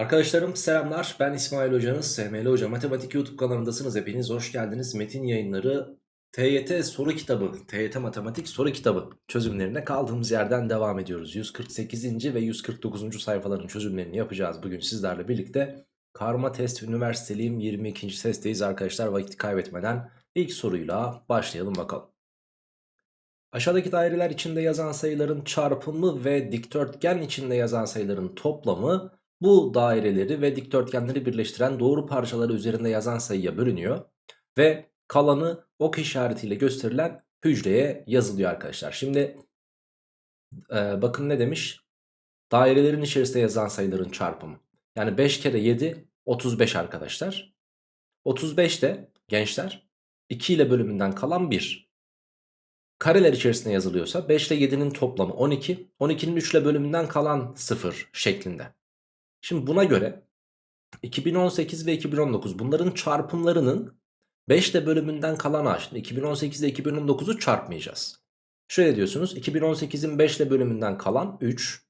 Arkadaşlarım selamlar ben İsmail Hocanız SML Hoca Matematik YouTube kanalındasınız hepiniz hoş geldiniz Metin yayınları TYT soru kitabı TYT Matematik soru kitabı çözümlerine kaldığımız yerden devam ediyoruz 148. ve 149. sayfaların çözümlerini yapacağız bugün sizlerle birlikte Karma test üniversiteliyim 22. testteyiz arkadaşlar vakit kaybetmeden ilk soruyla başlayalım bakalım Aşağıdaki daireler içinde yazan sayıların çarpımı ve dikdörtgen içinde yazan sayıların toplamı bu daireleri ve dikdörtgenleri birleştiren doğru parçaları üzerinde yazan sayıya bölünüyor. Ve kalanı ok işaretiyle gösterilen hücreye yazılıyor arkadaşlar. Şimdi e, bakın ne demiş? Dairelerin içerisinde yazan sayıların çarpımı. Yani 5 kere 7 35 arkadaşlar. 35 de gençler 2 ile bölümünden kalan 1. Kareler içerisinde yazılıyorsa 5 ile 7'nin toplamı 12. 12'nin 3 ile bölümünden kalan 0 şeklinde. Şimdi buna göre 2018 ve 2019 bunların çarpımlarının 5 ile bölümünden kalan a. Şimdi 2018 ile 2019'u çarpmayacağız. Şöyle diyorsunuz 2018'in 5 ile bölümünden kalan 3.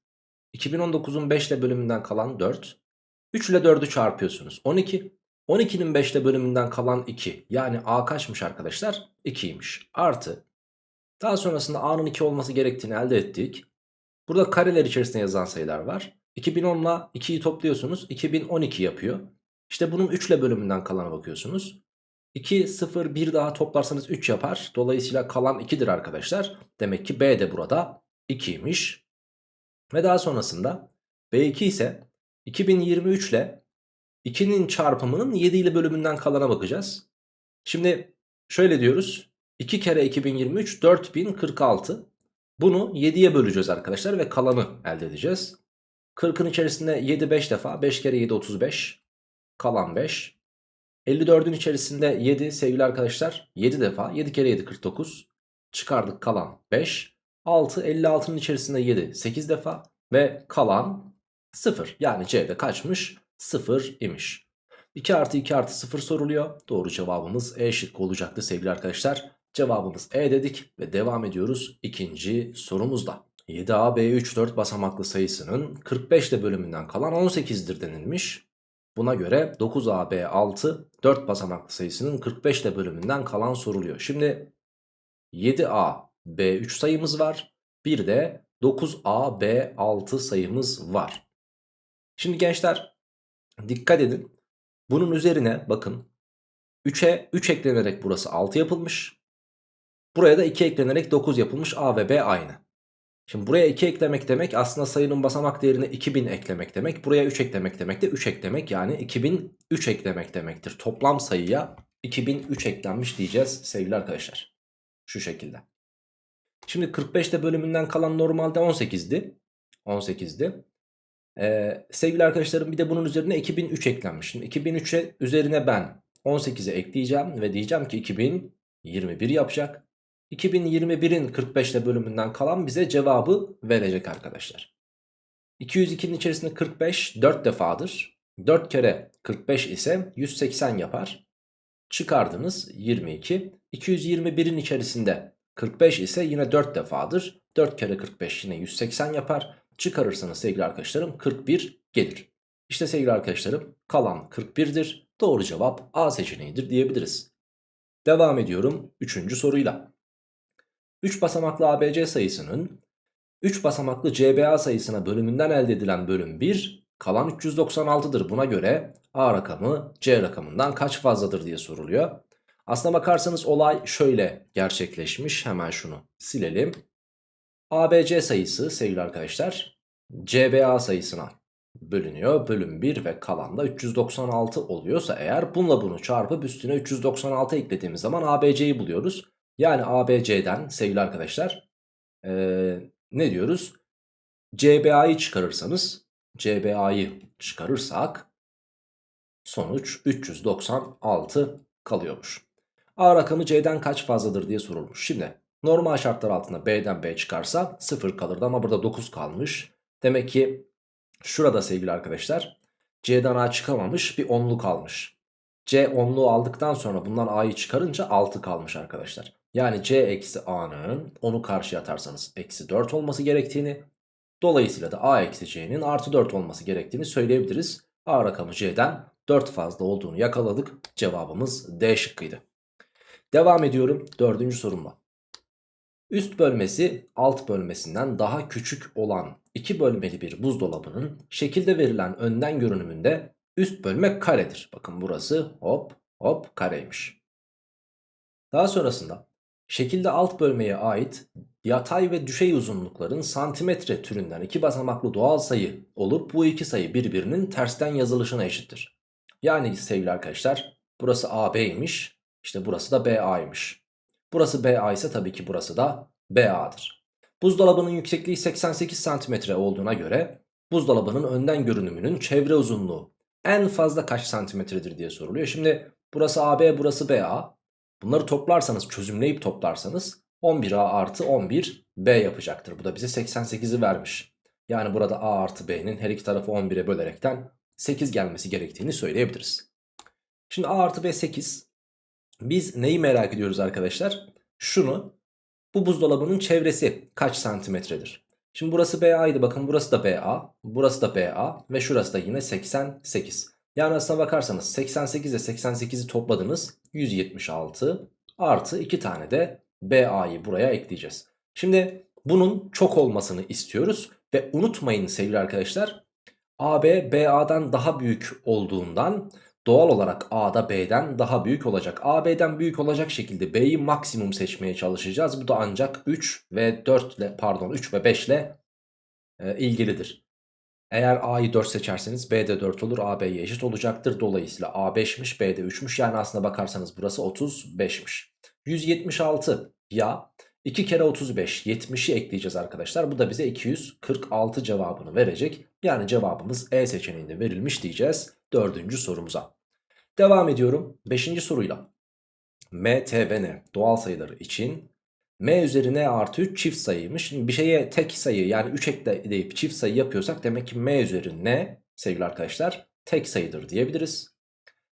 2019'un 5 ile bölümünden kalan 4. 3 ile 4'ü çarpıyorsunuz 12. 12'nin 5 ile bölümünden kalan 2. Yani a kaçmış arkadaşlar? 2'ymiş. Artı. Daha sonrasında a'nın 2 olması gerektiğini elde ettik. Burada kareler içerisinde yazan sayılar var. 2010 ile 2'yi topluyorsunuz 2012 yapıyor. İşte bunun 3 ile bölümünden kalana bakıyorsunuz. 2, 0, 1 daha toplarsanız 3 yapar. Dolayısıyla kalan 2'dir arkadaşlar. Demek ki B de burada 2'ymiş. Ve daha sonrasında B2 ise 2023 ile 2'nin çarpımının 7 ile bölümünden kalana bakacağız. Şimdi şöyle diyoruz. 2 kere 2023 4046. Bunu 7'ye böleceğiz arkadaşlar ve kalanı elde edeceğiz. 40'ın içerisinde 7 5 defa 5 kere 7 35 kalan 5 54'ün içerisinde 7 sevgili arkadaşlar 7 defa 7 kere 7 49 çıkardık kalan 5 6 56'nın içerisinde 7 8 defa ve kalan 0 yani C'de kaçmış? 0 imiş. 2 artı 2 artı 0 soruluyor. Doğru cevabımız E şıkkı olacaktı sevgili arkadaşlar. Cevabımız E dedik ve devam ediyoruz ikinci sorumuzda 7A, B3, 4 basamaklı sayısının 45 ile bölümünden kalan 18'dir denilmiş. Buna göre 9A, B6, 4 basamaklı sayısının 45 ile bölümünden kalan soruluyor. Şimdi 7A, B3 sayımız var. Bir de 9A, B6 sayımız var. Şimdi gençler dikkat edin. Bunun üzerine bakın 3'e 3 eklenerek burası 6 yapılmış. Buraya da 2 eklenerek 9 yapılmış. A ve B aynı. Şimdi buraya 2 eklemek demek aslında sayının basamak değerine 2000 eklemek demek. Buraya 3 eklemek demek de 3 eklemek yani 2003 eklemek demektir. Toplam sayıya 2003 eklenmiş diyeceğiz sevgili arkadaşlar. Şu şekilde. Şimdi 45'te bölümünden kalan normalde 18'di. 18'di. Ee, sevgili arkadaşlarım bir de bunun üzerine 2003 eklenmiş. Şimdi 2003'e üzerine ben 18'e ekleyeceğim ve diyeceğim ki 2021 yapacak. 2021'in 45 ile bölümünden kalan bize cevabı verecek arkadaşlar. 202'nin içerisinde 45 4 defadır. 4 kere 45 ise 180 yapar. Çıkardınız 22. 221'in içerisinde 45 ise yine 4 defadır. 4 kere 45 yine 180 yapar. Çıkarırsanız sevgili arkadaşlarım 41 gelir. İşte sevgili arkadaşlarım kalan 41'dir. Doğru cevap A seçeneğidir diyebiliriz. Devam ediyorum 3. soruyla. 3 basamaklı ABC sayısının 3 basamaklı CBA sayısına bölümünden elde edilen bölüm 1 kalan 396'dır. Buna göre A rakamı C rakamından kaç fazladır diye soruluyor. Aslına bakarsanız olay şöyle gerçekleşmiş. Hemen şunu silelim. ABC sayısı sevgili arkadaşlar CBA sayısına bölünüyor. Bölüm 1 ve kalan da 396 oluyorsa eğer bununla bunu çarpıp üstüne 396 eklediğimiz zaman ABC'yi buluyoruz. Yani ABC'den sevgili arkadaşlar ee, ne diyoruz? CBA'yı çıkarırsanız CBA'yı çıkarırsak sonuç 396 kalıyormuş. A rakamı C'den kaç fazladır diye sorulmuş. Şimdi normal şartlar altında B'den B çıkarsa 0 kalırdı ama burada 9 kalmış. Demek ki şurada sevgili arkadaşlar C'den A çıkamamış bir 10'lu kalmış. C 10'luğu aldıktan sonra bundan A'yı çıkarınca 6 kalmış arkadaşlar. Yani c eksi a'nın onu karşıya atarsanız eksi 4 olması gerektiğini dolayısıyla da a eksi c'nin artı 4 olması gerektiğini söyleyebiliriz. A rakamı C'den 4 fazla olduğunu yakaladık. Cevabımız D şıkkıydı. Devam ediyorum dördüncü sorumla. Üst bölmesi alt bölmesinden daha küçük olan iki bölmeli bir buzdolabının şekilde verilen önden görünümünde üst bölme karedir. Bakın burası hop hop kareymiş. Daha sonrasında şekilde alt bölmeye ait yatay ve düşey uzunlukların santimetre türünden iki basamaklı doğal sayı olup bu iki sayı birbirinin tersten yazılışına eşittir. Yani sevgili arkadaşlar burası AB'ymiş işte burası da BA'ymış. Burası BA ise tabii ki burası da BA'dır. Buzdolabının yüksekliği 88 cm olduğuna göre buzdolabının önden görünümünün çevre uzunluğu en fazla kaç santimetredir diye soruluyor. Şimdi burası AB burası BA. Bunları toplarsanız çözümleyip toplarsanız 11A artı 11B yapacaktır. Bu da bize 88'i vermiş. Yani burada A artı B'nin her iki tarafı 11'e bölerekten 8 gelmesi gerektiğini söyleyebiliriz. Şimdi A artı B 8. Biz neyi merak ediyoruz arkadaşlar? Şunu bu buzdolabının çevresi kaç santimetredir? Şimdi burası BA'ydı bakın burası da BA, burası da BA ve şurası da yine 88. Yani aslına bakarsanız 88 ile 88'i topladınız 176 artı 2 tane de BA'yı buraya ekleyeceğiz. Şimdi bunun çok olmasını istiyoruz ve unutmayın sevgili arkadaşlar AB BA'dan daha büyük olduğundan doğal olarak A'da B'den daha büyük olacak. A B'den büyük olacak şekilde B'yi maksimum seçmeye çalışacağız. Bu da ancak 3 ve 4 ile pardon 3 ve 5 ile e, ilgilidir. Eğer A'yı 4 seçerseniz B de 4 olur. A B'ye eşit olacaktır. Dolayısıyla A 5'miş B de 3'müş. Yani aslına bakarsanız burası 35'miş. 176 ya 2 kere 35 70'i ekleyeceğiz arkadaşlar. Bu da bize 246 cevabını verecek. Yani cevabımız E seçeneğinde verilmiş diyeceğiz dördüncü sorumuza. Devam ediyorum 5. soruyla. M, T ve N doğal sayıları için M üzeri N artı 3 çift sayıymış. Şimdi bir şeye tek sayı yani 3 ekleyip çift sayı yapıyorsak demek ki M üzeri N sevgili arkadaşlar tek sayıdır diyebiliriz.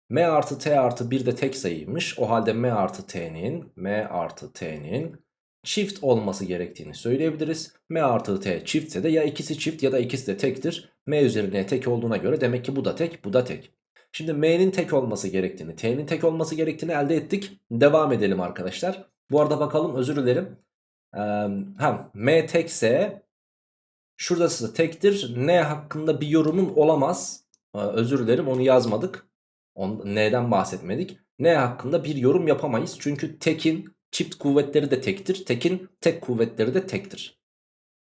M artı T artı 1 de tek sayıymış. O halde M artı T'nin M artı T'nin çift olması gerektiğini söyleyebiliriz. M artı T çiftse de ya ikisi çift ya da ikisi de tektir. M üzerine tek olduğuna göre demek ki bu da tek bu da tek. Şimdi M'nin tek olması gerektiğini T'nin tek olması gerektiğini elde ettik. Devam edelim arkadaşlar. Bu arada bakalım özür dilerim. Ee, hem M tekse şurası tektir. N hakkında bir yorumun olamaz. Ee, özür dilerim onu yazmadık. On, N'den bahsetmedik. N hakkında bir yorum yapamayız. Çünkü tekin çift kuvvetleri de tektir. Tekin tek kuvvetleri de tektir.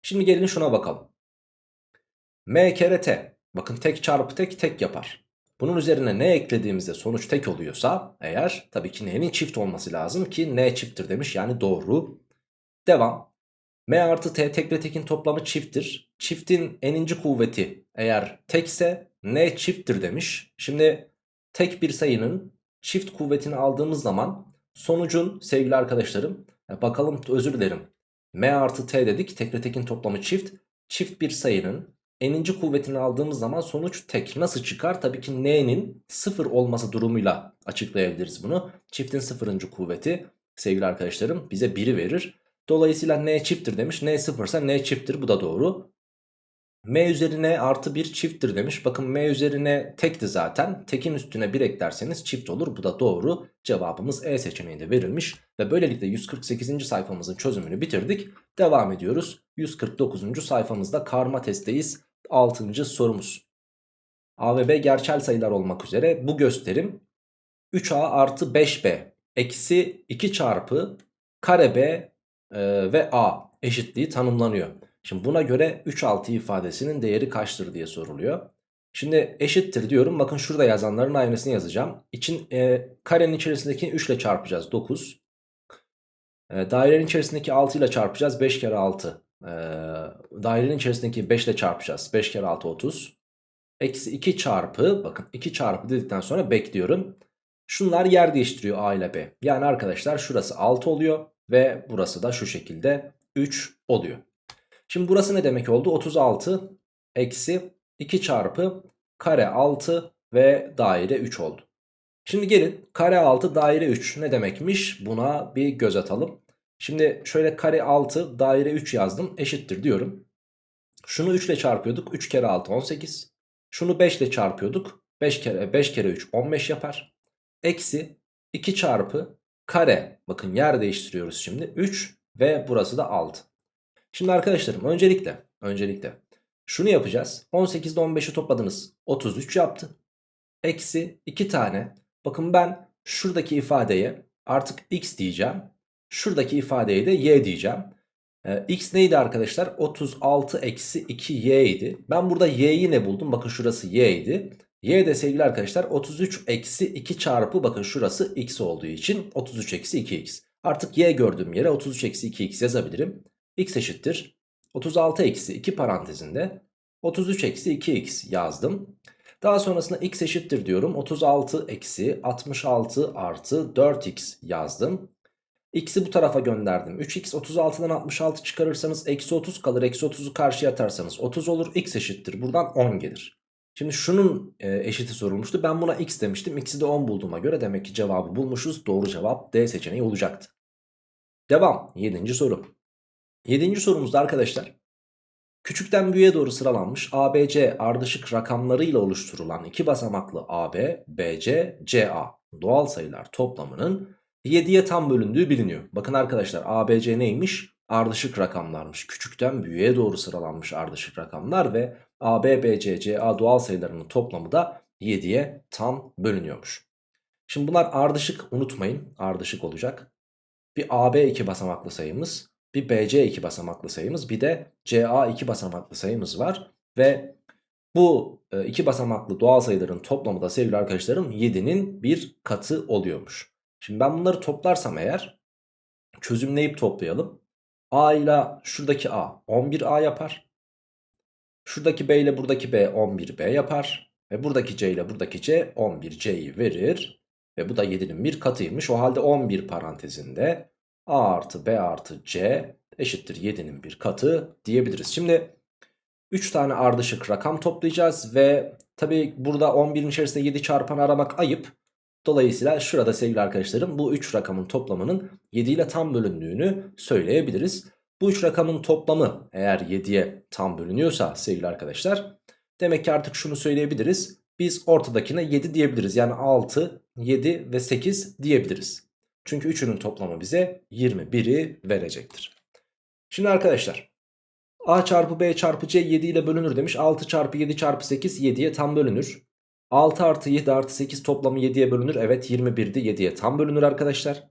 Şimdi gelin şuna bakalım. M kere T. Bakın tek çarpı tek tek yapar. Bunun üzerine ne eklediğimizde sonuç tek oluyorsa eğer tabii ki n'nin çift olması lazım ki n çifttir demiş yani doğru. Devam. M artı T tek ve tekin toplamı çifttir. Çiftin eninci kuvveti eğer tekse n çifttir demiş. Şimdi tek bir sayının çift kuvvetini aldığımız zaman sonucun sevgili arkadaşlarım bakalım özür dilerim. M artı T dedik tek ve tekin toplamı çift. Çift bir sayının n'inci kuvvetini aldığımız zaman sonuç tek. Nasıl çıkar? Tabii ki n'nin sıfır olması durumuyla açıklayabiliriz bunu. Çiftin sıfırıncı kuvveti sevgili arkadaşlarım bize 1'i verir. Dolayısıyla n çifttir demiş. n sıfırsa n çifttir bu da doğru. M üzerine artı 1 çifttir demiş. Bakın M üzerine tekti zaten. Tekin üstüne 1 eklerseniz çift olur. Bu da doğru. Cevabımız E seçeneğinde verilmiş. Ve böylelikle 148. sayfamızın çözümünü bitirdik. Devam ediyoruz. 149. sayfamızda karma testteyiz. 6. sorumuz. A ve B gerçel sayılar olmak üzere bu gösterim 3A artı 5B eksi 2 çarpı kare B e, ve A eşitliği tanımlanıyor. Şimdi buna göre 3 6 ifadesinin değeri kaçtır diye soruluyor. Şimdi eşittir diyorum. Bakın şurada yazanların aynısını yazacağım. İçin e, karenin içerisindeki 3 ile çarpacağız 9. E, dairenin içerisindeki 6 ile çarpacağız 5 kere 6. Dairenin içerisindeki 5 ile çarpacağız 5 kere 6 30. Eksi 2 çarpı bakın 2 çarpı dedikten sonra bekliyorum. Şunlar yer değiştiriyor A ile B. Yani arkadaşlar şurası 6 oluyor ve burası da şu şekilde 3 oluyor. Şimdi burası ne demek oldu? 36 eksi 2 çarpı kare 6 ve daire 3 oldu. Şimdi gelin kare 6 daire 3 ne demekmiş? Buna bir göz atalım. Şimdi şöyle kare 6 daire 3 yazdım eşittir diyorum. Şunu 3 ile çarpıyorduk. 3 kere 6 18. Şunu 5 ile çarpıyorduk. 5 kere 5 kere 3 15 yapar. Eksi 2 çarpı kare. Bakın yer değiştiriyoruz şimdi. 3 ve burası da 6. Şimdi arkadaşlarım öncelikle öncelikle şunu yapacağız. 18'de 15'i topladınız. 33 yaptı. Eksi 2 tane. Bakın ben şuradaki ifadeye artık x diyeceğim. Şuradaki ifadeye de y diyeceğim. Ee, x neydi arkadaşlar? 36 eksi 2y idi. Ben burada y'yi ne buldum? Bakın şurası y idi. Y de sevgili arkadaşlar 33 eksi 2 çarpı bakın şurası x olduğu için 33 eksi 2x. Artık y gördüğüm yere 33 eksi 2x yazabilirim. x eşittir. 36 eksi 2 parantezinde 33 eksi 2x yazdım. Daha sonrasında x eşittir diyorum. 36 eksi 66 artı 4x yazdım. X'i bu tarafa gönderdim. 3x 36'dan 66 çıkarırsanız eksi 30 kalır. Eksi 30'u karşıya atarsanız 30 olur. X eşittir. Buradan 10 gelir. Şimdi şunun e, eşiti sorulmuştu. Ben buna x demiştim. X'i de 10 bulduğuma göre demek ki cevabı bulmuşuz. Doğru cevap D seçeneği olacaktı. Devam. 7. soru. 7. sorumuzda arkadaşlar küçükten büyüğe doğru sıralanmış ABC ardışık rakamlarıyla oluşturulan iki basamaklı AB, BC, CA doğal sayılar toplamının 7'ye tam bölündüğü biliniyor. Bakın arkadaşlar ABC neymiş? Ardışık rakamlarmış. Küçükten büyüğe doğru sıralanmış ardışık rakamlar ve AB, BC, CA doğal sayılarının toplamı da 7'ye tam bölünüyormuş. Şimdi bunlar ardışık unutmayın. Ardışık olacak. Bir AB iki basamaklı sayımız, bir BC iki basamaklı sayımız, bir de CA iki basamaklı sayımız var. Ve bu e, iki basamaklı doğal sayıların toplamı da sevgili arkadaşlarım 7'nin bir katı oluyormuş. Şimdi ben bunları toplarsam eğer çözümleyip toplayalım. A ile şuradaki A 11A yapar. Şuradaki B ile buradaki B 11B yapar. Ve buradaki C ile buradaki C 11C'yi verir. Ve bu da 7'nin bir katıymış. O halde 11 parantezinde A artı B artı C eşittir 7'nin bir katı diyebiliriz. Şimdi 3 tane ardışık rakam toplayacağız. Ve tabi burada 11'in içerisinde 7 çarpan aramak ayıp. Dolayısıyla şurada sevgili arkadaşlarım bu 3 rakamın toplamının 7 ile tam bölündüğünü söyleyebiliriz. Bu 3 rakamın toplamı eğer 7'ye tam bölünüyorsa sevgili arkadaşlar demek ki artık şunu söyleyebiliriz. Biz ortadakine 7 diyebiliriz. Yani 6, 7 ve 8 diyebiliriz. Çünkü üçünün toplamı bize 21'i verecektir. Şimdi arkadaşlar A çarpı B çarpı C 7 ile bölünür demiş. 6 çarpı 7 çarpı 8 7'ye tam bölünür. 6 artı 7 artı 8 toplamı 7'ye bölünür. Evet 21'di 7'ye tam bölünür arkadaşlar.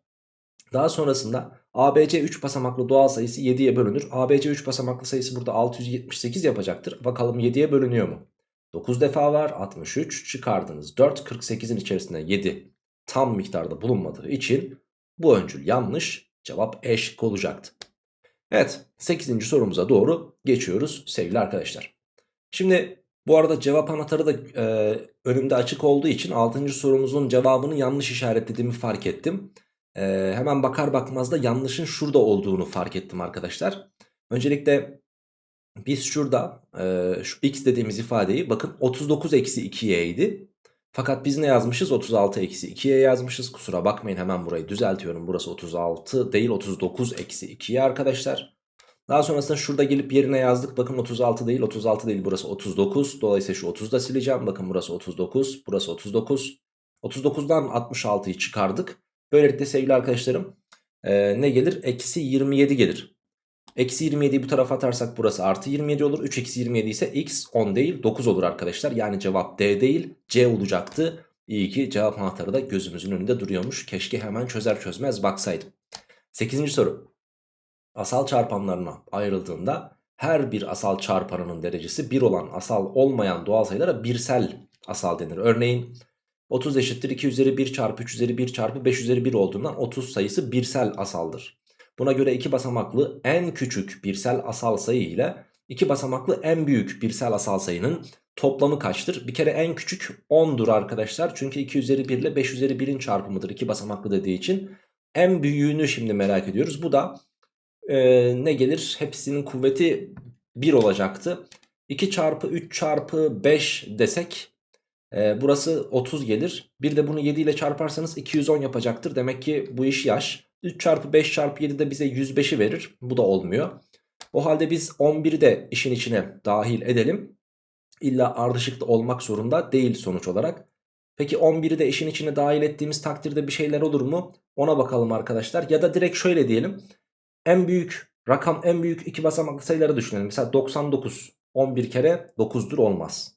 Daha sonrasında ABC 3 basamaklı doğal sayısı 7'ye bölünür. ABC 3 basamaklı sayısı burada 678 yapacaktır. Bakalım 7'ye bölünüyor mu? 9 defa var 63 çıkardınız 4 48'in içerisinde 7 tam miktarda bulunmadığı için bu öncül yanlış cevap E şıkkı olacaktı. Evet 8. sorumuza doğru geçiyoruz sevgili arkadaşlar. Şimdi bu arada cevap anahtarı da e, önümde açık olduğu için 6. sorumuzun cevabını yanlış işaretlediğimi fark ettim. E, hemen bakar bakmaz da yanlışın şurada olduğunu fark ettim arkadaşlar. Öncelikle biz şurada e, şu x dediğimiz ifadeyi bakın 39 eksi 2y idi. Fakat biz ne yazmışız? 36 eksi 2'ye yazmışız. Kusura bakmayın hemen burayı düzeltiyorum. Burası 36 değil 39 eksi 2'ye arkadaşlar. Daha sonrasında şurada gelip yerine yazdık. Bakın 36 değil 36 değil burası 39. Dolayısıyla şu 30'u da sileceğim. Bakın burası 39 burası 39. 39'dan 66'yı çıkardık. Böylelikle sevgili arkadaşlarım e, ne gelir? Eksi 27 gelir. Eksi 27'yi bu tarafa atarsak burası artı 27 olur. 3 eksi 27 ise x 10 değil 9 olur arkadaşlar. Yani cevap D değil C olacaktı. İyi ki cevap anahtarı da gözümüzün önünde duruyormuş. Keşke hemen çözer çözmez baksaydım. 8. soru. Asal çarpanlarına ayrıldığında her bir asal çarpanının derecesi 1 olan asal olmayan doğal sayılara birsel asal denir. Örneğin 30 eşittir 2 üzeri 1 çarpı 3 üzeri 1 çarpı 5 üzeri 1 olduğundan 30 sayısı birsel asaldır. Buna göre iki basamaklı en küçük birsel asal sayı ile iki basamaklı en büyük birsel asal sayının toplamı kaçtır? Bir kere en küçük 10'dur arkadaşlar. Çünkü 2 üzeri 1 ile 5 üzeri 1'in çarpımıdır. iki basamaklı dediği için. En büyüğünü şimdi merak ediyoruz. Bu da e, ne gelir? Hepsinin kuvveti 1 olacaktı. 2 çarpı 3 çarpı 5 desek e, burası 30 gelir. Bir de bunu 7 ile çarparsanız 210 yapacaktır. Demek ki bu iş yaş. 3 çarpı 5 çarpı 7 de bize 105'i verir. Bu da olmuyor. O halde biz 11'i de işin içine dahil edelim. İlla ardışıkta olmak zorunda değil sonuç olarak. Peki 11'i de işin içine dahil ettiğimiz takdirde bir şeyler olur mu? Ona bakalım arkadaşlar. Ya da direkt şöyle diyelim. En büyük rakam en büyük iki basamaklı sayıları düşünelim. Mesela 99 11 kere 9'dur olmaz.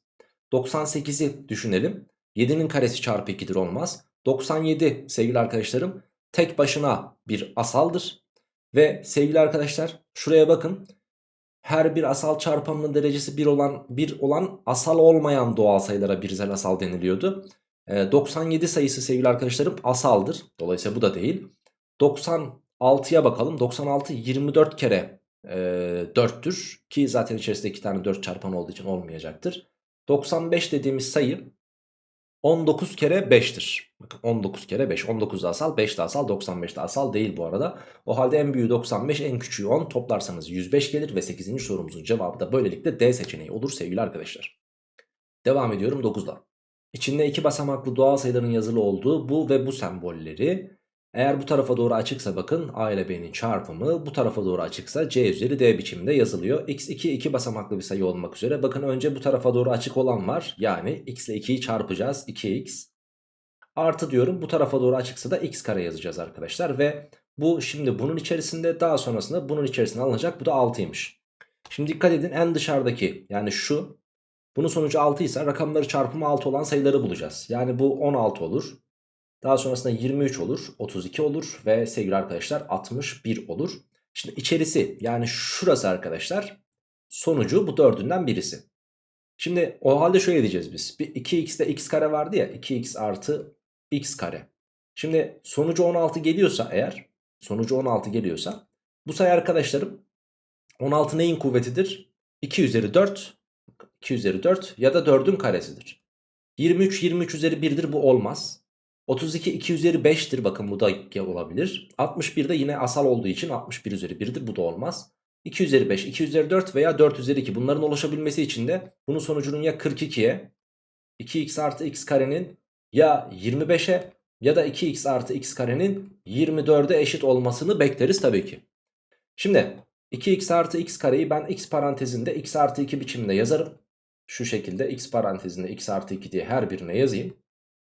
98'i düşünelim. 7'nin karesi çarpı 2'dir olmaz. 97 sevgili arkadaşlarım tek başına bir asaldır. Ve sevgili arkadaşlar şuraya bakın. Her bir asal çarpanının derecesi 1 olan, 1 olan asal olmayan doğal sayılara birsel asal deniliyordu. E, 97 sayısı sevgili arkadaşlarım asaldır. Dolayısıyla bu da değil. 96'ya bakalım. 96 24 kere e, 4'tür. Ki zaten içerisinde 2 tane 4 çarpan olduğu için olmayacaktır. 95 dediğimiz sayı 19 kere 5'tir. Bakın 19 kere 5. 19 da asal 5 de asal 95 de asal değil bu arada. O halde en büyüğü 95 en küçüğü 10 toplarsanız 105 gelir ve 8. sorumuzun cevabı da böylelikle D seçeneği olur sevgili arkadaşlar. Devam ediyorum 9'da. İçinde iki basamaklı doğal sayıların yazılı olduğu bu ve bu sembolleri eğer bu tarafa doğru açıksa bakın A ile B'nin çarpımı bu tarafa doğru açıksa C üzeri D biçiminde yazılıyor. X2 iki basamaklı bir sayı olmak üzere. Bakın önce bu tarafa doğru açık olan var. Yani x ile 2'yi çarpacağız. 2x artı diyorum bu tarafa doğru açıksa da x kare yazacağız arkadaşlar. Ve bu şimdi bunun içerisinde daha sonrasında bunun içerisine alınacak. Bu da 6'ymış. Şimdi dikkat edin en dışarıdaki yani şu bunun sonucu 6 ise rakamları çarpımı 6 olan sayıları bulacağız. Yani bu 16 olur. Daha sonrasında 23 olur, 32 olur ve sevgili arkadaşlar 61 olur. Şimdi içerisi yani şurası arkadaşlar sonucu bu dördünden birisi. Şimdi o halde şöyle diyeceğiz biz. Bir 2x'de x kare vardı ya 2x artı x kare. Şimdi sonucu 16 geliyorsa eğer sonucu 16 geliyorsa bu sayı arkadaşlarım 16 neyin kuvvetidir? 2 üzeri 4 2 üzeri 4 ya da 4'ün karesidir. 23 23 üzeri 1'dir bu olmaz. 32 2 üzeri 5'tir bakın bu da olabilir. 61 de yine asal olduğu için 61 üzeri 1'dir bu da olmaz. 2 üzeri 5, 2 üzeri 4 veya 4 üzeri 2 bunların oluşabilmesi için de bunun sonucunun ya 42'ye 2x artı x karenin ya 25'e ya da 2x artı x karenin 24'e eşit olmasını bekleriz tabii ki. Şimdi 2x artı x kareyi ben x parantezinde x artı 2 biçiminde yazarım. Şu şekilde x parantezinde x artı 2 diye her birine yazayım.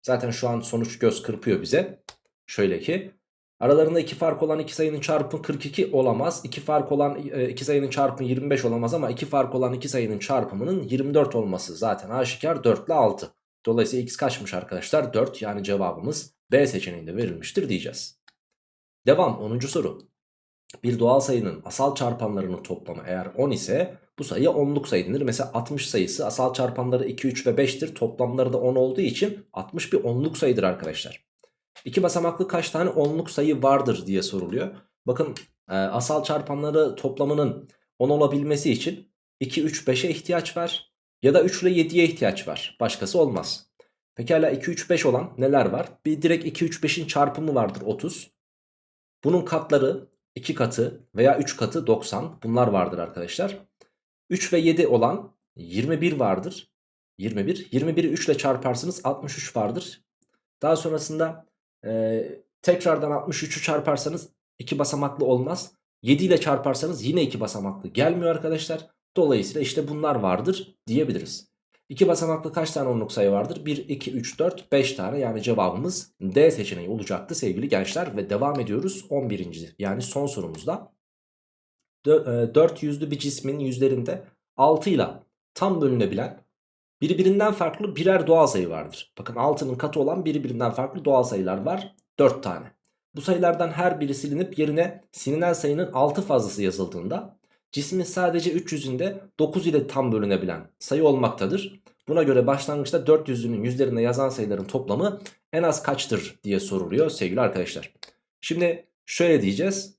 Zaten şu an sonuç göz kırpıyor bize. Şöyle ki aralarında iki fark olan iki sayının çarpımı 42 olamaz. İki fark olan e, iki sayının çarpımı 25 olamaz ama iki fark olan iki sayının çarpımının 24 olması zaten aşikar 4 ile 6. Dolayısıyla x kaçmış arkadaşlar? 4 yani cevabımız B seçeneğinde verilmiştir diyeceğiz. Devam 10. soru. Bir doğal sayının asal çarpanlarının toplamı eğer 10 ise bu sayıya onluk sayı denir. Mesela 60 sayısı asal çarpanları 2, 3 ve 5'tir. Toplamları da 10 olduğu için 60 bir onluk sayıdır arkadaşlar. İki basamaklı kaç tane onluk sayı vardır diye soruluyor. Bakın e, asal çarpanları toplamının 10 olabilmesi için 2, 3, 5'e ihtiyaç var. Ya da 3 ile 7'ye ihtiyaç var. Başkası olmaz. Pekala 2, 3, 5 olan neler var? Bir direkt 2, 3, 5'in çarpımı vardır 30. Bunun katları 2 katı veya 3 katı 90. Bunlar vardır arkadaşlar. 3 ve 7 olan 21 vardır. 21. 21'i 3 ile çarparsınız 63 vardır. Daha sonrasında e, tekrardan 63'ü çarparsanız 2 basamaklı olmaz. 7 ile çarparsanız yine 2 basamaklı gelmiyor arkadaşlar. Dolayısıyla işte bunlar vardır diyebiliriz. 2 basamaklı kaç tane onluk sayı vardır? 1, 2, 3, 4, 5 tane yani cevabımız D seçeneği olacaktı sevgili gençler. Ve devam ediyoruz 11. yani son sorumuzda. 4 e, yüzlü bir cismin yüzlerinde 6 ile tam bölünebilen birbirinden farklı birer doğal sayı vardır. Bakın 6'nın katı olan birbirinden farklı doğal sayılar var 4 tane. Bu sayılardan her biri silinip yerine silinen sayının 6 fazlası yazıldığında cismin sadece 300'ünde 9 ile tam bölünebilen sayı olmaktadır. Buna göre başlangıçta 400'ünün yüzlerine yazan sayıların toplamı en az kaçtır diye soruluyor sevgili arkadaşlar. Şimdi şöyle diyeceğiz.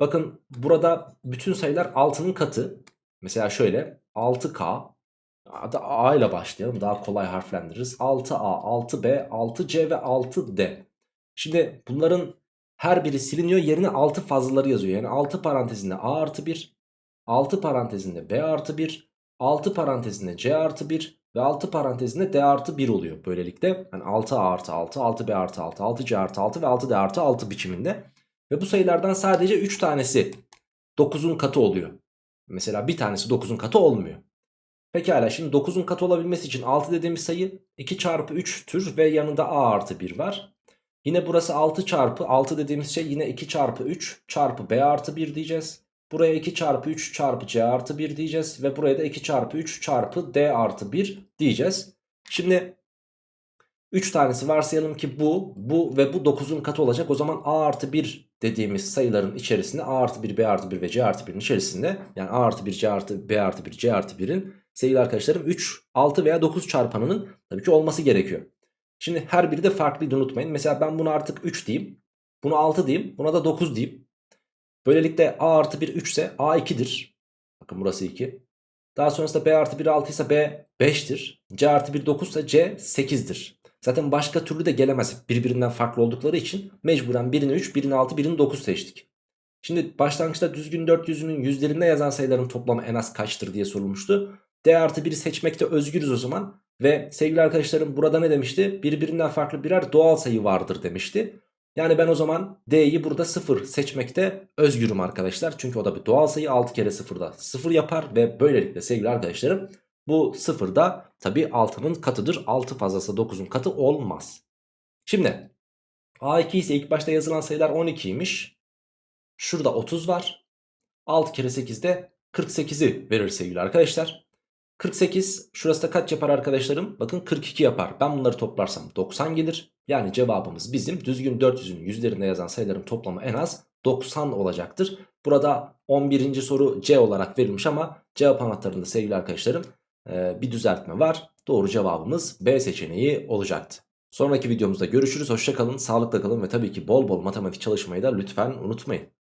Bakın burada bütün sayılar 6'nın katı. Mesela şöyle 6K Adı A ile başlayalım daha kolay harflendiririz. 6A, 6B, 6C ve 6D. Şimdi bunların her biri siliniyor yerine 6 fazlaları yazıyor. Yani 6 parantezinde A artı 1, 6 parantezinde B artı 1, 6 parantezinde C artı 1 ve 6 parantezinde D artı 1 oluyor böylelikle. Yani 6A artı 6, 6B artı 6, 6C artı 6 ve 6D artı 6 biçiminde. Ve bu sayılardan sadece 3 tanesi 9'un katı oluyor. Mesela bir tanesi 9'un katı olmuyor. Pekala şimdi 9'un katı olabilmesi için 6 dediğimiz sayı 2 çarpı 3'tür ve yanında a artı 1 var. Yine burası 6 çarpı 6 dediğimiz şey yine 2 çarpı 3 çarpı b artı 1 diyeceğiz. Buraya 2 çarpı 3 çarpı c artı 1 diyeceğiz. Ve buraya da 2 çarpı 3 çarpı d artı 1 diyeceğiz. Şimdi 3 tanesi varsayalım ki bu, bu ve bu 9'un katı olacak. O zaman a artı 1 dediğimiz sayıların içerisinde a artı 1, b artı 1 ve c artı 1'in içerisinde yani a artı 1, c artı, b artı 1, c artı 1'in sevgili arkadaşlarım 3, 6 veya 9 çarpanının tabii ki olması gerekiyor. Şimdi her biri de farklıydı unutmayın. Mesela ben bunu artık 3 diyeyim. Bunu 6 diyeyim. Buna da 9 diyeyim. Böylelikle a artı 1 3 ise a 2'dir. Bakın burası 2. Daha sonrasında b artı 1 6 ise b 5'tir. c artı 1 9 ise c 8'dir. Zaten başka türlü de gelemez birbirinden farklı oldukları için mecburen birini 3, birini 6, birini 9 seçtik. Şimdi başlangıçta düzgün 400'ünün yüzlerinde yazan sayıların toplamı en az kaçtır diye sorulmuştu. D artı 1'i seçmekte özgürüz o zaman. Ve sevgili arkadaşlarım burada ne demişti? Birbirinden farklı birer doğal sayı vardır demişti. Yani ben o zaman D'yi burada 0 seçmekte özgürüm arkadaşlar. Çünkü o da bir doğal sayı 6 kere 0'da 0 yapar. Ve böylelikle sevgili arkadaşlarım bu 0 da tabi 6'nın katıdır. 6 fazlası 9'un katı olmaz. Şimdi A2 ise ilk başta yazılan sayılar 12'ymiş. Şurada 30 var. 6 kere 8 de 48'i verir sevgili arkadaşlar. 48 şurası da kaç yapar arkadaşlarım? Bakın 42 yapar. Ben bunları toplarsam 90 gelir. Yani cevabımız bizim düzgün 400'ün yüzlerinde yazan sayıların toplamı en az 90 olacaktır. Burada 11. soru C olarak verilmiş ama cevap anahtarında sevgili arkadaşlarım bir düzeltme var. Doğru cevabımız B seçeneği olacaktı. Sonraki videomuzda görüşürüz. Hoşçakalın, sağlıkla kalın ve tabii ki bol bol matematik çalışmayı da lütfen unutmayın.